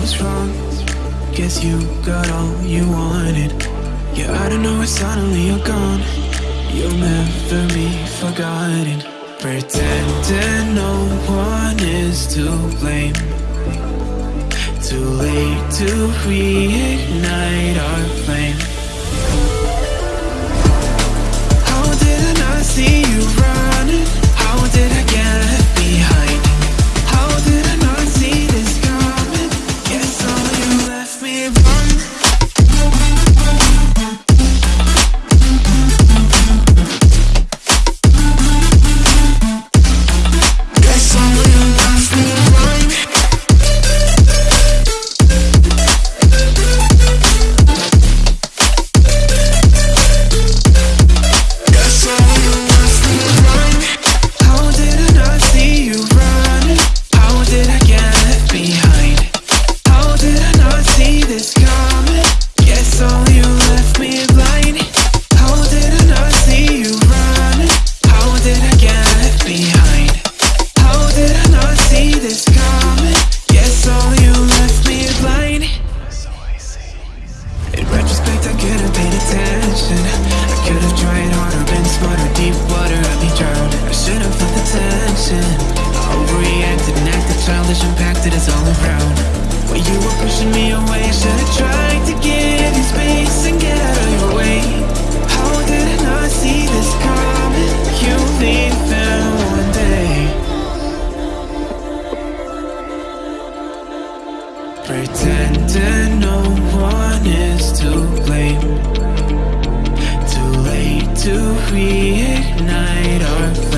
was wrong. Guess you got all you wanted. Yeah, I don't know why suddenly you're gone. You'll never be forgotten. Pretending no one is to blame. Too late to reignite our flame childish, impacted all around. When you were pushing me away, should have tried to give you space and get out of your way. How did I not see this coming? You leaving one day. Pretending no one is to blame Too late to reignite our flame